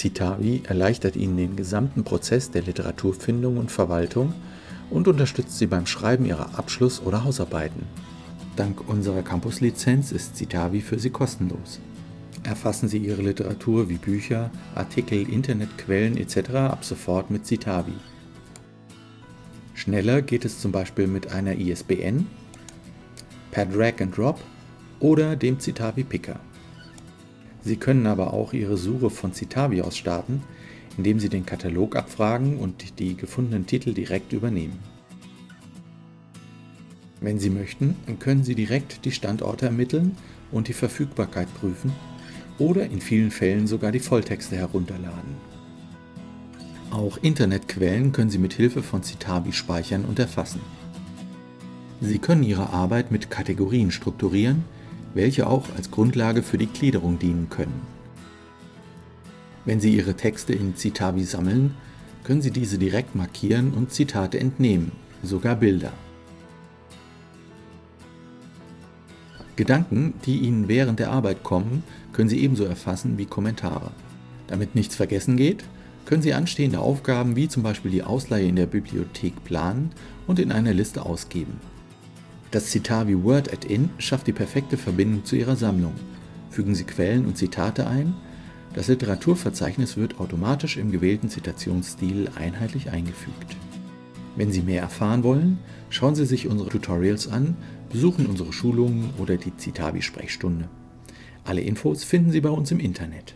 Citavi erleichtert Ihnen den gesamten Prozess der Literaturfindung und Verwaltung und unterstützt Sie beim Schreiben Ihrer Abschluss- oder Hausarbeiten. Dank unserer Campus-Lizenz ist Citavi für Sie kostenlos. Erfassen Sie Ihre Literatur wie Bücher, Artikel, Internetquellen etc. ab sofort mit Citavi. Schneller geht es zum Beispiel mit einer ISBN, per Drag and Drop oder dem Citavi Picker. Sie können aber auch Ihre Suche von Citavi aus starten, indem Sie den Katalog abfragen und die gefundenen Titel direkt übernehmen. Wenn Sie möchten, können Sie direkt die Standorte ermitteln und die Verfügbarkeit prüfen oder in vielen Fällen sogar die Volltexte herunterladen. Auch Internetquellen können Sie mit Hilfe von Citavi speichern und erfassen. Sie können Ihre Arbeit mit Kategorien strukturieren, welche auch als Grundlage für die Gliederung dienen können. Wenn Sie Ihre Texte in Citavi sammeln, können Sie diese direkt markieren und Zitate entnehmen, sogar Bilder. Gedanken, die Ihnen während der Arbeit kommen, können Sie ebenso erfassen wie Kommentare. Damit nichts vergessen geht, können Sie anstehende Aufgaben wie zum Beispiel die Ausleihe in der Bibliothek planen und in einer Liste ausgeben. Das Citavi Word Add-in schafft die perfekte Verbindung zu Ihrer Sammlung. Fügen Sie Quellen und Zitate ein, das Literaturverzeichnis wird automatisch im gewählten Zitationsstil einheitlich eingefügt. Wenn Sie mehr erfahren wollen, schauen Sie sich unsere Tutorials an, besuchen unsere Schulungen oder die Citavi-Sprechstunde. Alle Infos finden Sie bei uns im Internet.